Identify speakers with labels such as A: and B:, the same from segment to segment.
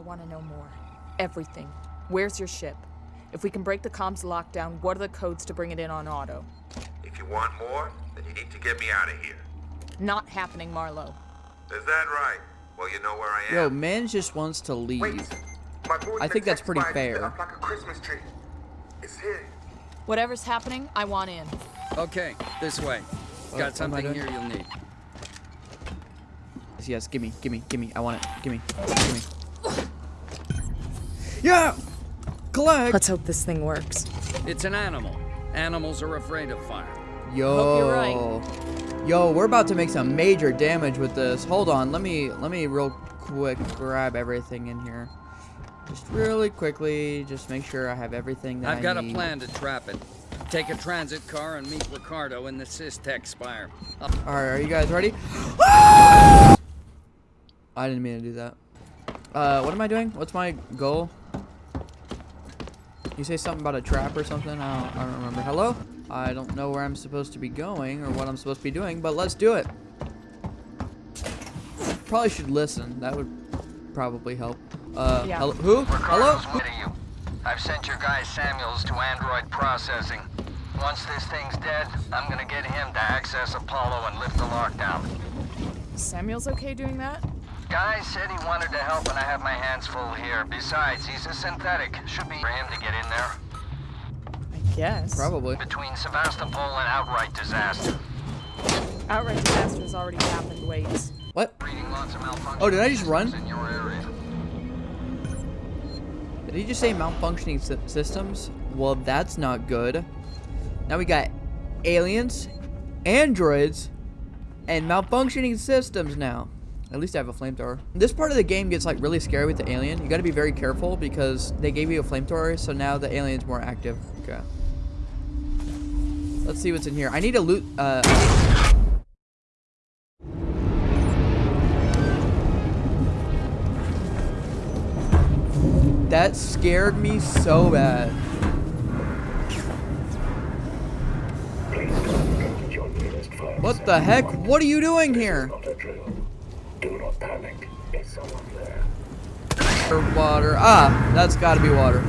A: I want to know more. Everything. Where's your ship? If we can break the comms lockdown, what are the codes to bring it in on auto?
B: If you want more, then you need to get me out of here.
A: Not happening, Marlowe.
B: Is that right? Well, you know where I am.
C: Yo, man just wants to leave.
D: Wait, my board
C: I think that's pretty
D: text
C: fair.
D: Like a Christmas tree. It's here.
A: Whatever's happening, I want in.
E: Okay, this way.
C: Oh, what am
E: Got something
C: doing?
E: here you'll need.
C: Yes, yes, gimme, gimme, gimme. I want it. Gimme, gimme. Yeah! Collect!
A: Let's hope this thing works.
E: It's an animal. Animals are afraid of fire.
C: Yo.
A: Hope you're right.
C: Yo, we're about to make some major damage with this. Hold on, let me let me real quick grab everything in here. Just really quickly, just make sure I have everything that
E: I've
C: I
E: got a plan to trap it. Take a transit car and meet Ricardo in the Systech Spire.
C: All right, are you guys ready? I didn't mean to do that. Uh, what am I doing? What's my goal? You say something about a trap or something? I don't, I don't remember. Hello? I don't know where I'm supposed to be going or what I'm supposed to be doing, but let's do it. Probably should listen. That would probably help. Uh,
A: Yeah.
C: hello? Who? Hello?
F: Ricardo's you. I've sent your guy Samuels to Android processing. Once this thing's dead, I'm gonna get him to access Apollo and lift the lockdown.
A: Samuel's okay doing that?
F: Guy said he wanted to help and I have my hands full here. Besides, he's a synthetic. Should be for him to get in there.
A: I guess.
C: Probably.
F: Between Sevastopol and outright disaster.
A: Outright disaster has already happened, wait.
C: What?
F: Lots of
C: Oh, did I just run?
F: In your area.
C: Did he just say malfunctioning sy- systems? Well, that's not good. Now we got aliens, androids, and malfunctioning systems now. At least I have a flamethrower. This part of the game gets like really scary with the alien. You gotta be very careful because they gave you a flamethrower, so now the alien's more active. Okay. Let's see what's in here. I need to loot, uh... That scared me so bad. What the heck? What are you doing here?
D: Do not panic. There's someone there.
C: Water. Ah, that's gotta be water.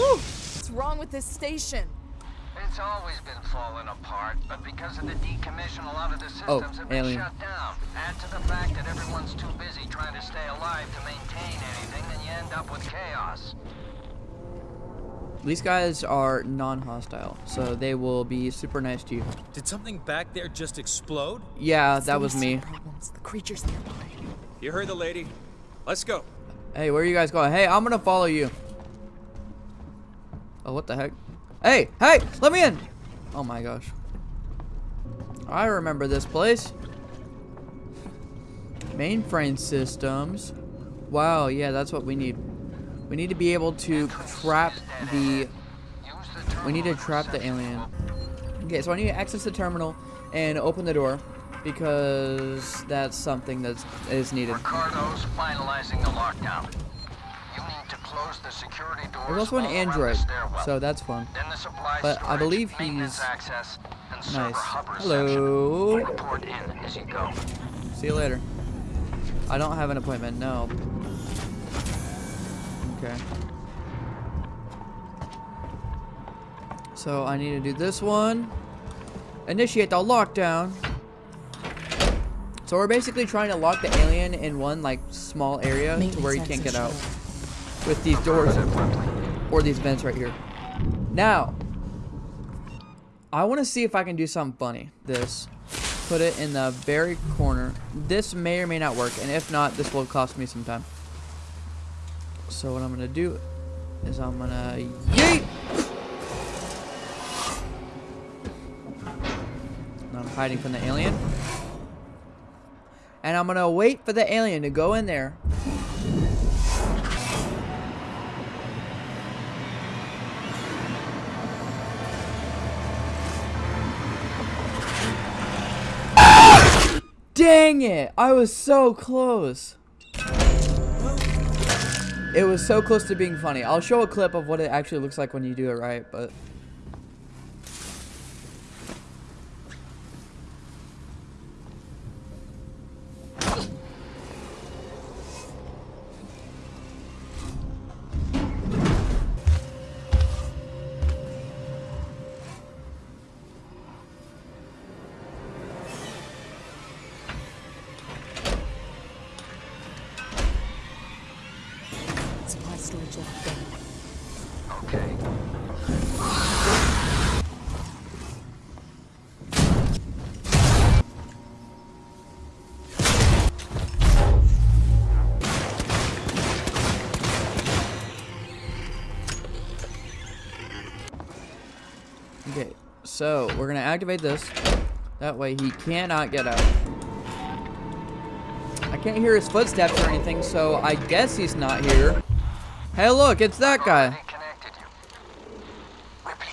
A: What's wrong with this station?
F: It's always been falling apart, but because of the decommission, a lot of the systems
C: Oh,
F: have been
C: alien.
F: shut down. Add to the fact that everyone's too busy trying to stay alive to maintain anything, and you end up with chaos.
C: These guys are non-hostile, so they will be super nice to you.
G: Did something back there just explode?
C: Yeah, that was me.
A: Problems. The creatures nearby.
G: You heard the lady. Let's go.
C: Hey, where are you guys going? Hey, I'm gonna follow you. Oh, what the heck? Hey, hey, let me in! Oh my gosh. I remember this place. Mainframe systems. Wow, yeah, that's what we need. We need to be able to trap the... We need to trap the alien. Okay, so I need to access the terminal and open the door because that's something that is needed.
F: Ricardo's finalizing the lockdown. You need to close the security doors
C: There's also an
F: all around the
C: android, so that's fun.
F: Then the supply
C: but I believe he's
F: access, and
C: Nice. Hello.
F: In as you go.
C: See you later. I don't have an appointment, no. Okay. So I need to do this one. Initiate the lockdown. So we're basically trying to lock the alien in one like small area to where he can't get out. With these doors or these vents right here. Now, I want to see if I can do something funny. This. Put it in the very corner. This may or may not work, and if not, this will cost me some time. So what I'm gonna do is I'm gonna yeet. And I'm hiding from the alien. And I'm gonna wait for the alien to go in there. Dang it! I was so close. It was so close to being funny. I'll show a clip of what it actually looks like when you do it right, but... so we're gonna activate this. That way he cannot get out. I can't hear his footsteps or anything, so I guess he's not here. Hey, look, it's that guy.
F: Already connected you.
H: Ripley,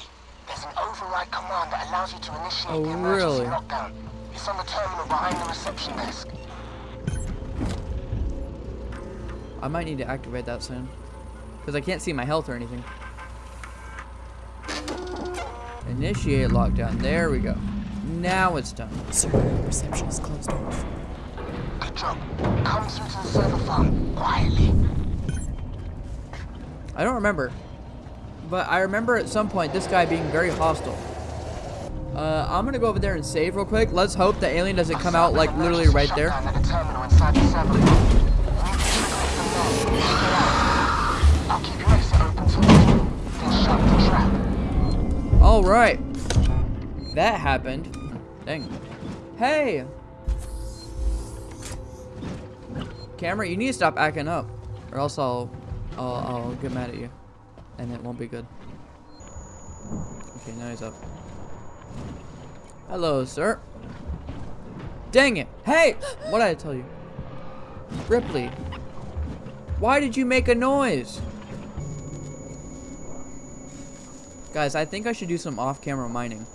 H: there's an override command that allows you to initiate
C: Oh,
H: the emergency
C: really?
H: lockdown. It's on the terminal behind the reception desk.
C: I might need to activate that soon. Because I can't see my health or anything. Initiate lockdown. There we go. Now it's done.
A: Server reception is closed off.
H: Good job. Come through to the server farm, quietly.
C: I don't remember. But I remember at some point this guy being very hostile. Uh, I'm gonna go over there and save real quick. Let's hope the alien doesn't come out like literally right there. All right. That happened. Dang. Hey. Camera, you need to stop acting up, or else I'll, I'll, I'll get mad at you, and it won't be good. Okay, now he's up. Hello, sir. Dang it! Hey, what did I tell you? Ripley, why did you make a noise? Guys, I think I should do some off-camera mining.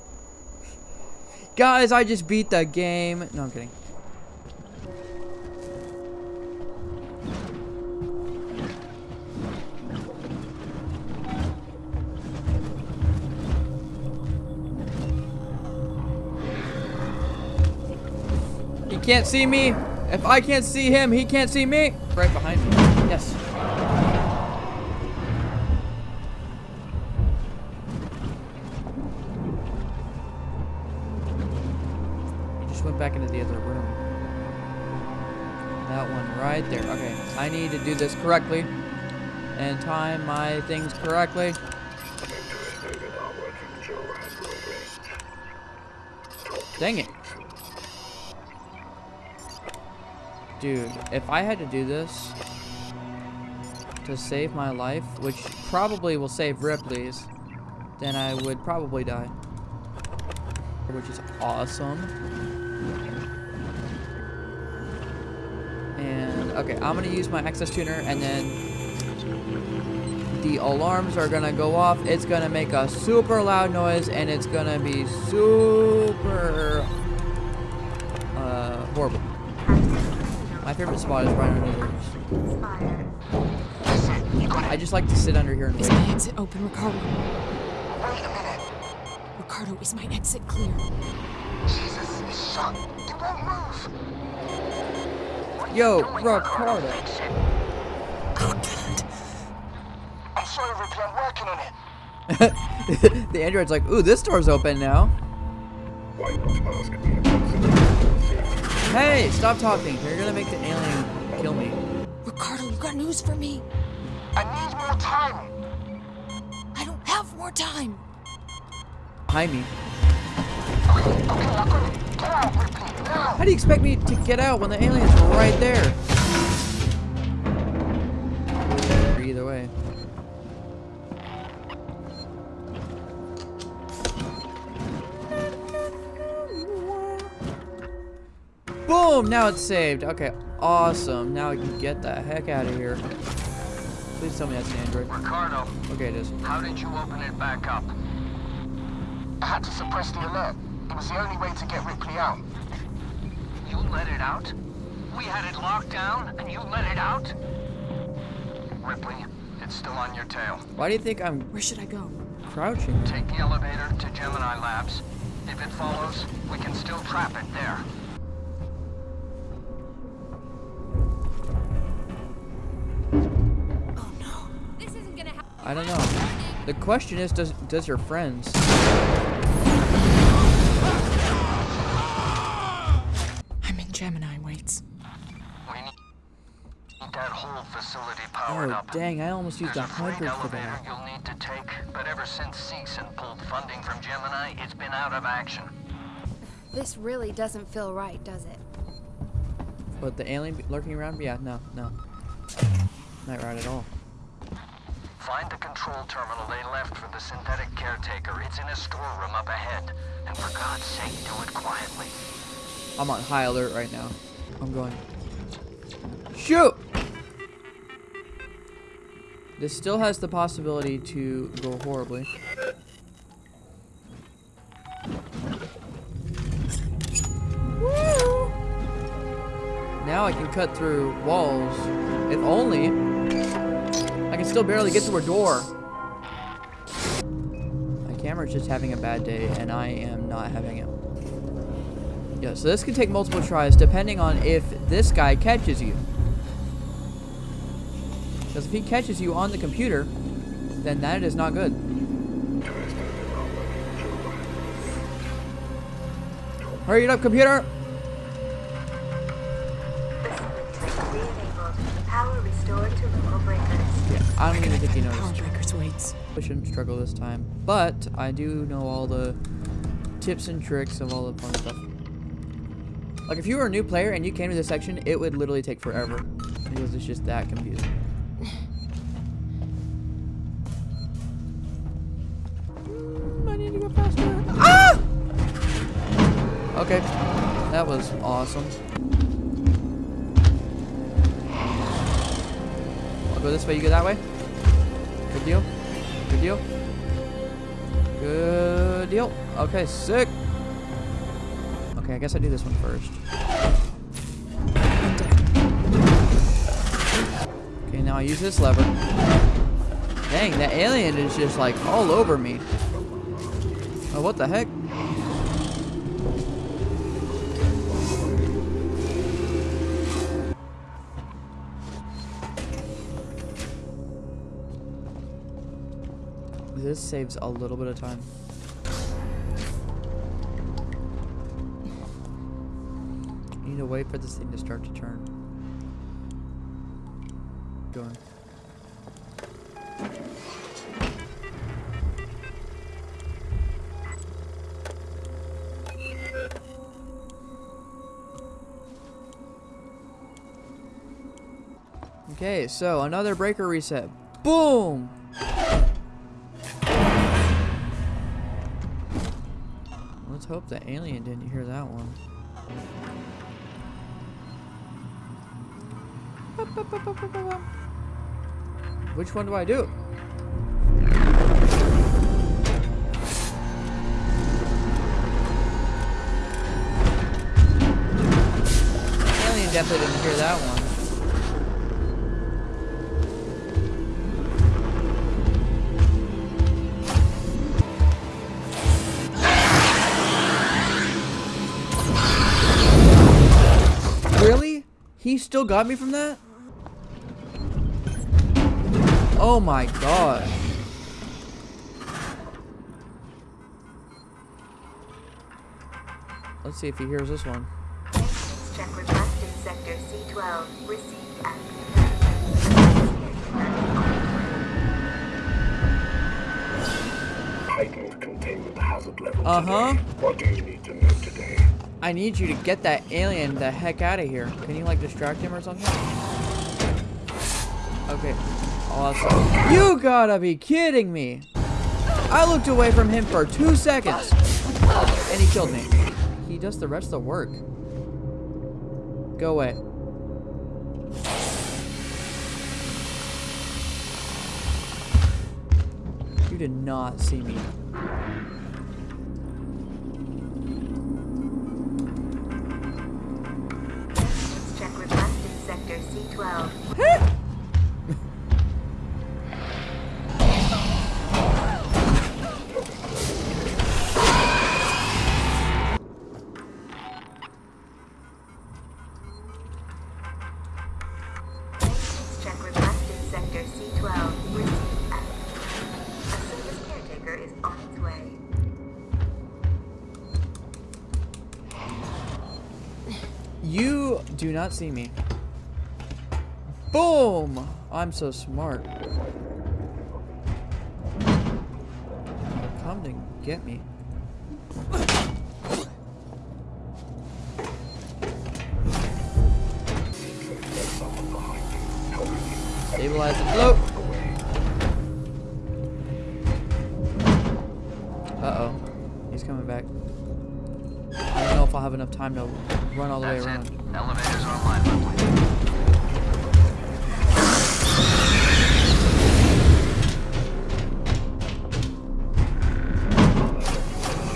C: Guys, I just beat the game. No, I'm kidding. He can't see me. If I can't see him, he can't see me. Right behind me. Do this correctly and time my things correctly. Dang it. Dude, if I had to do this to save my life, which probably will save Ripley's, then I would probably die. Which is awesome. And, okay, I'm gonna use my access tuner and then the alarms are gonna go off. It's gonna make a super loud noise and it's gonna be super uh, horrible. My favorite spot is right under there.
H: That's it. You got
C: I just like to sit under here and
A: Is
C: wait.
A: my exit open, Ricardo?
H: Wait a minute.
A: Ricardo, is my exit clear?
H: Jesus, it's shot. It won't move.
C: Yo, Ricardo.
A: Oh, God.
H: I'm sorry, Ripley. I'm working on it.
C: the android's like, ooh, this door's open now.
D: Why not ask me about some
C: Hey, stop talking. You're gonna make the alien kill me.
A: Ricardo, you got news for me?
H: I need more time.
A: I don't have more time.
C: Behind me.
H: Okay, okay, I got it. Get out, Ripley, now.
C: How do you expect me to get out when the alien's right there? Either way. Boom! Now it's saved. Okay, awesome. Now I can get the heck out of here. Please tell me that's an android.
F: Ricardo,
C: Okay, it is.
F: how did you open it back up?
H: I had to suppress the alert. It was the only way to get Ripley out.
F: You let it out? We had it locked down, and you let it out? Ripley, it's still on your tail.
C: Why do you think I'm
A: Where should I go?
C: crouching?
F: Take the elevator to Gemini Labs. If it follows, we can still trap it there. Oh no. This isn't gonna happen.
C: I don't know. The question is, does does your friends?
F: Oh, powered
C: Oh,
F: up.
C: dang, I almost used
F: There's
C: a
F: a freight
C: hundred for
F: elevator
C: that.
F: you'll need to take, but ever since Seegson pulled funding from Gemini, it's been out of action.
I: This really doesn't feel right, does it?
C: But the alien lurking around? Yeah, no, no. Not right at all.
F: Find the control terminal they left for the synthetic caretaker. It's in a storeroom up ahead. And for God's sake, do it quietly.
C: I'm on high alert right now. I'm going. Shoot! This still has the possibility to go horribly. Woo! Now I can cut through walls. If only. I can still barely get through a door. My camera's just having a bad day, and I am not having it. Yeah, so this can take multiple tries depending on if this guy catches you. Because if he catches you on the computer, then that is not good. Hurry it up, computer! Yeah, I don't even think he noticed.
A: Breakers waits.
C: I shouldn't struggle this time. But I do know all the tips and tricks of all the fun stuff. Like if you were a new player and you came to this section, it would literally take forever. Because it's just that confusing. Was awesome. I'll go this way, you go that way. Good deal. Good deal. Good deal. Okay, sick. Okay, I guess I do this one first. Okay, now I use this lever. Dang, that alien is just like all over me. Oh, what the heck? This saves a little bit of time. You need to wait for this thing to start to turn. Going. Okay, so another breaker reset. Boom! Hope the alien didn't hear that one. Which one do I do? Alien definitely didn't hear that one. He still got me from that? Oh my god. Let's see if he hears this one.
J: Check request in Sector C12. Received at
D: Heightened containment hazard level
C: Uh-huh.
D: today. What do you need to know today?
C: I need you to get that alien the heck out of here. Can you like distract him or something? Okay. Awesome. You gotta be kidding me. I looked away from him for two seconds. And he killed me. He does the rest of the work. Go away. You did not see me.
J: C12. Check request Sector C12. Received at service caretaker is on its way.
C: You do not see me. Boom! I'm so smart. Come to get me. Stabilize the float. Uh-oh. He's coming back. I don't know if I'll have enough time to run all the
F: That's
C: way around.
F: it. Elevators online,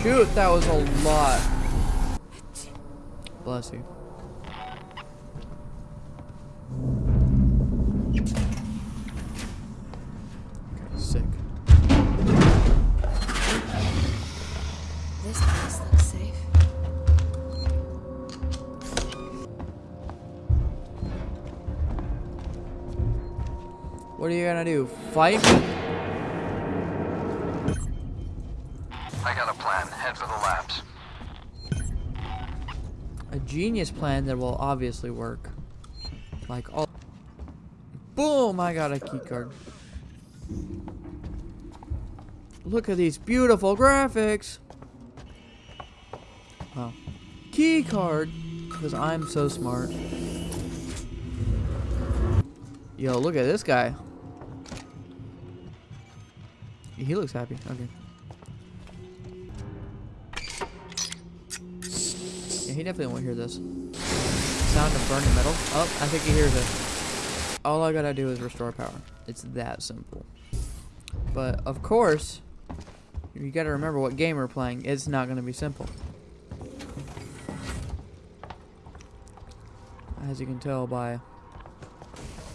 C: Shoot, that was a lot. Bless you. Sick.
I: This place looks safe.
C: What are you gonna do? Fight
F: Head for the labs.
C: A genius plan that will obviously work. Like all. Boom! I got a key card. Look at these beautiful graphics. Wow. Key card. Because I'm so smart. Yo, look at this guy. He looks happy. Okay. Definitely won't hear this. Sound of burning metal. Oh, I think he hears it. All I gotta do is restore power. It's that simple. But, of course, you gotta remember what game we're playing. It's not gonna be simple. As you can tell by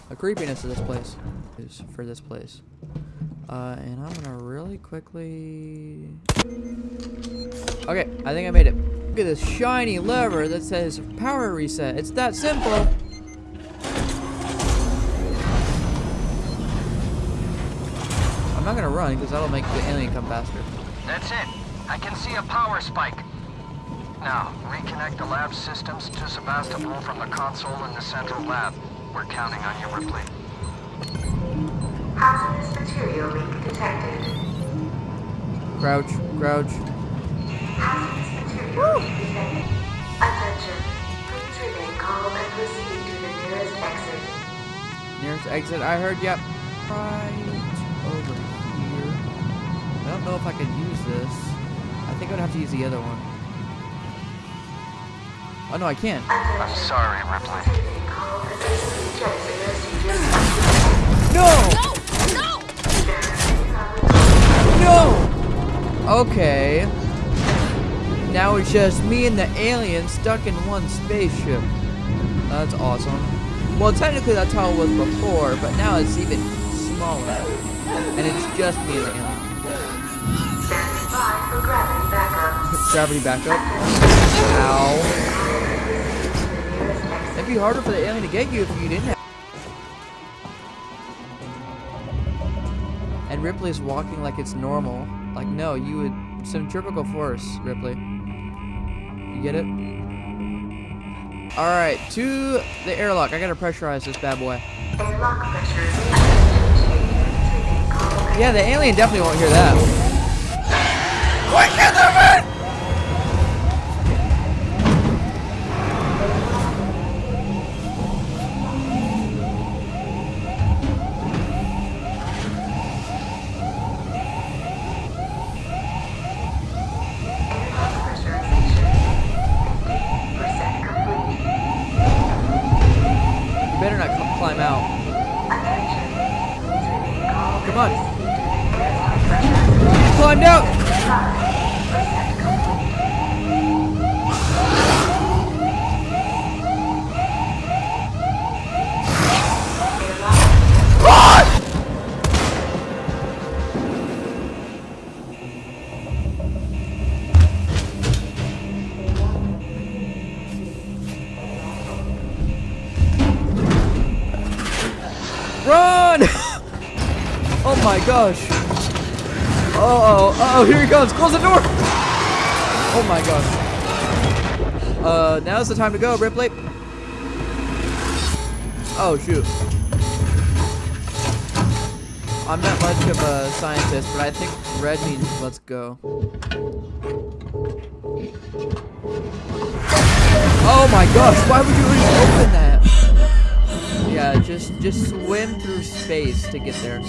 C: the creepiness of this place is for this place. Uh, and I'm gonna really quickly. Okay, I think I made it. Look at this shiny lever that says power reset. It's that simple. I'm not gonna run because that'll make the alien come faster.
F: That's it. I can see a power spike. Now, reconnect the lab systems to Sevastopol from the console in the central lab. We're counting on you, Ripley.
J: Hazardous material leak detected.
C: Crouch, crouch.
J: Hazardous material leak detected. Attention. Please remain calm and proceed to the nearest exit.
C: Nearest exit, I heard, yep. Right over here. I don't know if I can use this. I think I'd have to use the other one. Oh no, I can't.
F: I'm sorry, Ripley.
J: Remain calm to exit procedure.
C: No!
I: No!
C: No! Okay. Now it's just me and the alien stuck in one spaceship. That's awesome. Well, technically that's how it was before, but now it's even smaller. And it's just me and the alien.
J: Gravity backup.
C: Gravity backup. Ow. It'd be harder for the alien to get you if you didn't have. And Ripley's walking like it's normal. Like, no, you would. Centrifugal force, Ripley. Get it? Alright, to the airlock. I gotta pressurize this bad boy. Yeah, the alien definitely won't hear that. Climb out. Come on.
J: pressurization.
C: Climbed out! Gosh. Uh oh, uh oh, here he comes. Close the door! Oh my gosh. Uh, now's the time to go, Ripley. Oh, shoot. I'm not much of a scientist, but I think red means let's go. Oh my gosh, why would you even open that? Yeah, just just swim through space to get there.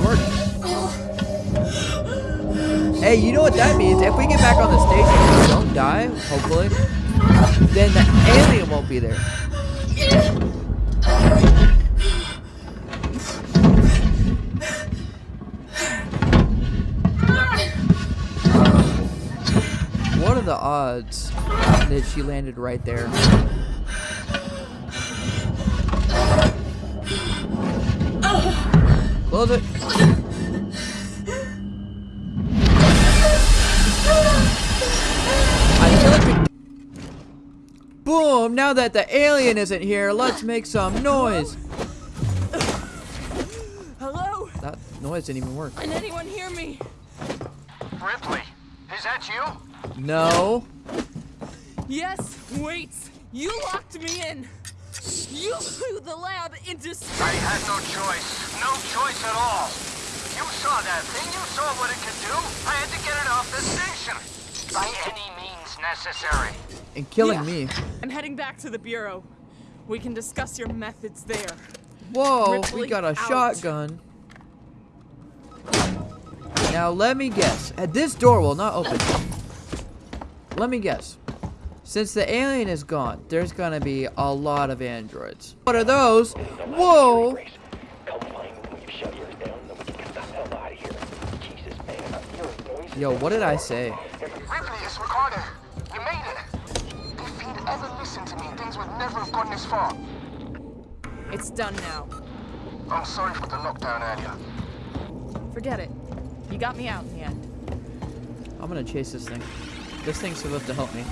C: That. Hey, you know what that means? If we get back on the stage and we don't die, hopefully, then the alien won't be there. What are the odds that she landed right there? Close it. Boom! Now that the alien isn't here, let's make some noise.
A: Hello?
C: That noise didn't even work.
A: Can anyone hear me?
F: Ripley, is that you?
C: No.
A: Yes. Wait. You locked me in. You blew the lab into
F: I had no choice. No choice at all. You saw that thing. You saw what it could do. I had to get it off the station. By any means necessary.
C: And killing
A: Yeah.
C: me.
A: I'm heading back to the bureau. We can discuss your methods there.
C: Whoa, we got a
A: out.
C: shotgun. Now let me guess. Uh, This door will not open. Let me guess. Since the alien is gone, there's gonna be a lot of androids. What are those? Whoa! Yo, what did I say?
F: Never have gotten this far.
A: It's done now.
F: I'm sorry for the lockdown earlier.
A: Forget it. You got me out in the end.
C: I'm gonna chase this thing. This thing's supposed to help me.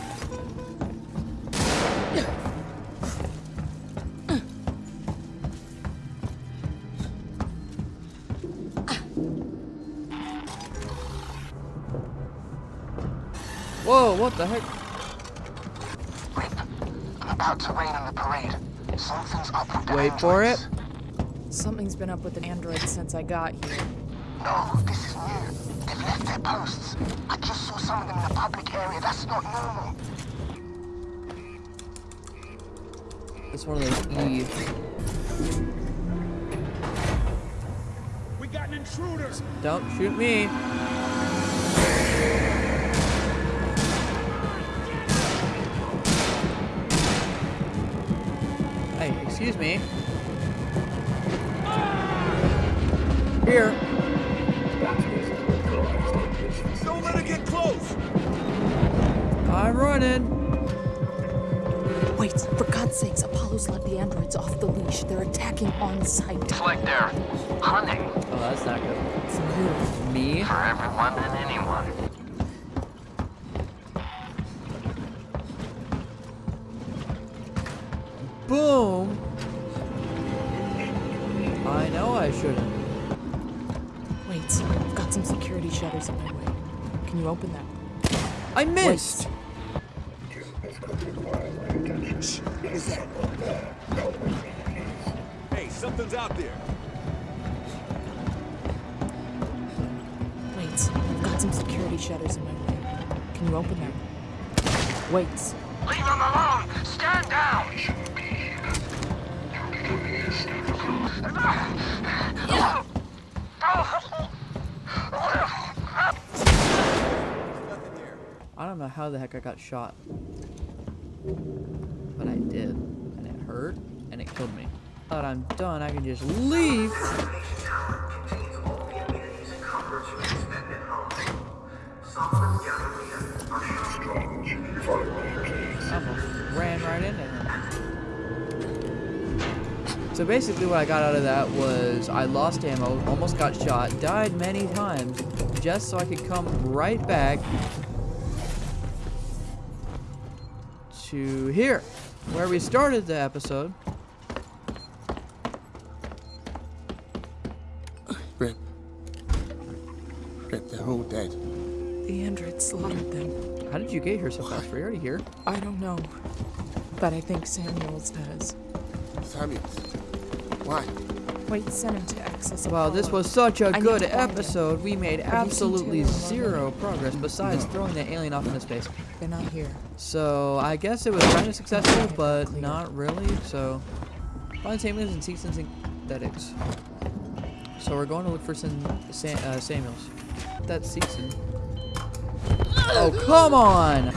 C: Whoa, what the heck?
F: Rip, I'm about to rain on the parade. Something's up with the
C: Wait for it.
A: Something's been up with the androids since I got here.
F: No, this is new. They've left their posts. I just saw some of them in the public area. That's not normal.
C: It's one of those E.
D: We got an intruder!
C: Don't shoot me. Excuse me. Here.
D: Don't let it get close!
C: I'm running.
A: Wait, for God's sakes, Apollo's let the androids off the leash. They're attacking on sight.
F: It's like they're hunting
C: Oh, that's not good.
A: For who?
C: Me?
F: for everyone and anyone.
C: Boom. I shouldn't.
A: Wait, I've got some security shutters in my way. Can you open them?
C: I missed.
D: Hey, something's out there!
A: Wait, I've got some security shutters in my way. Can you open them? Wait.
F: Leave them alone! Stand down!
C: I don't know how the heck I got shot. But I did. And it hurt. And it killed me. That I'm done, I can just leave. Ran right. So basically what I got out of that was I lost ammo, almost got shot, died many times, just so I could come right back to here, where we started the episode.
K: Rip. Rip, they're all dead.
A: The androids slaughtered them.
C: How did you get here so fast? Were you already here?
A: I don't know. But I think Samuels does.
K: Samuels. What?
A: Wait, send him to access.
C: Wow, this was such a
A: I
C: good
A: to find
C: episode. We made
A: Have
C: absolutely zero progress besides throwing the alien off into space.
A: They're not here.
C: So I guess it was kind of successful, but not really. So find Samuels and Seegson Synthetics. So we're going to look for some Sam, uh, Samuels. That's Season. Oh come on!